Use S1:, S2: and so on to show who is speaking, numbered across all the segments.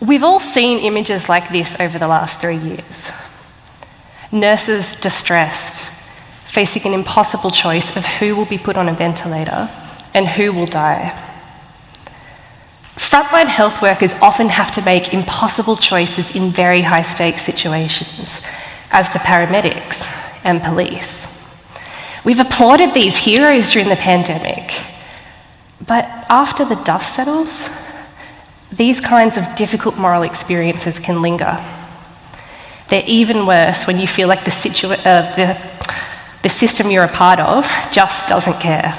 S1: We've all seen images like this over the last three years. Nurses distressed, facing an impossible choice of who will be put on a ventilator and who will die. Frontline health workers often have to make impossible choices in very high stakes situations, as do paramedics and police. We've applauded these heroes during the pandemic, but after the dust settles, these kinds of difficult moral experiences can linger. They're even worse when you feel like the, situa- uh, the, the system you're a part of just doesn't care.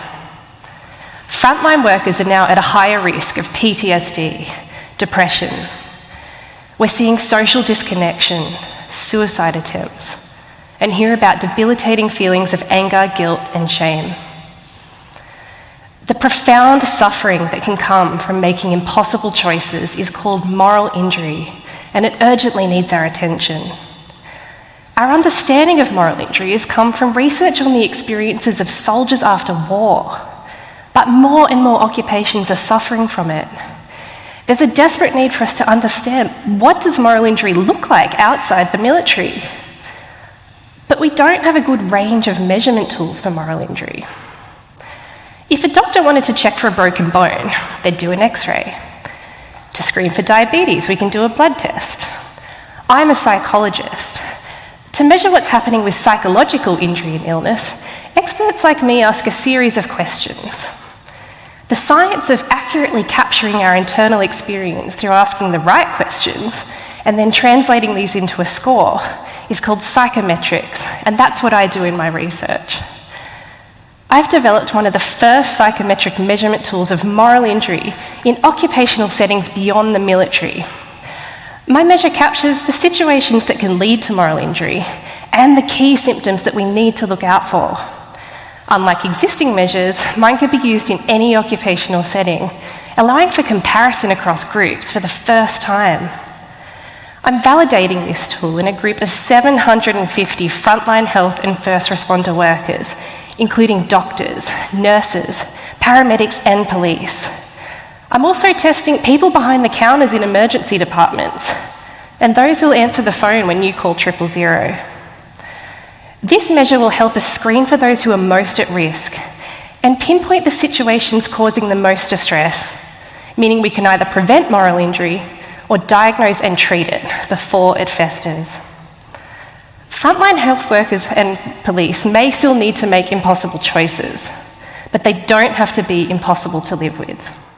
S1: Frontline workers are now at a higher risk of PTSD, depression. We're seeing social disconnection, suicide attempts, and hear about debilitating feelings of anger, guilt, and shame. The profound suffering that can come from making impossible choices is called moral injury, and it urgently needs our attention. Our understanding of moral injury has come from research on the experiences of soldiers after war, but more and more occupations are suffering from it. There's a desperate need for us to understand what does moral injury look like outside the military? But we don't have a good range of measurement tools for moral injury. If a doctor wanted to check for a broken bone, they'd do an x ray. To screen for diabetes, we can do a blood test. I'm a psychologist. To measure what's happening with psychological injury and illness, experts like me ask a series of questions. The science of accurately capturing our internal experience through asking the right questions and then translating these into a score is called psychometrics, and that's what I do in my research. I've developed one of the first psychometric measurement tools of moral injury in occupational settings beyond the military. My measure captures the situations that can lead to moral injury and the key symptoms that we need to look out for. Unlike existing measures, mine can be used in any occupational setting, allowing for comparison across groups for the first time. I'm validating this tool in a group of 750 frontline health and first responder workers, including doctors, nurses, paramedics, and police. I'm also testing people behind the counters in emergency departments and those who'll answer the phone when you call triple zero. This measure will help us screen for those who are most at risk and pinpoint the situations causing the most distress, meaning we can either prevent moral injury or diagnose and treat it before it festers. Frontline health workers and police may still need to make impossible choices, but they don't have to be impossible to live with.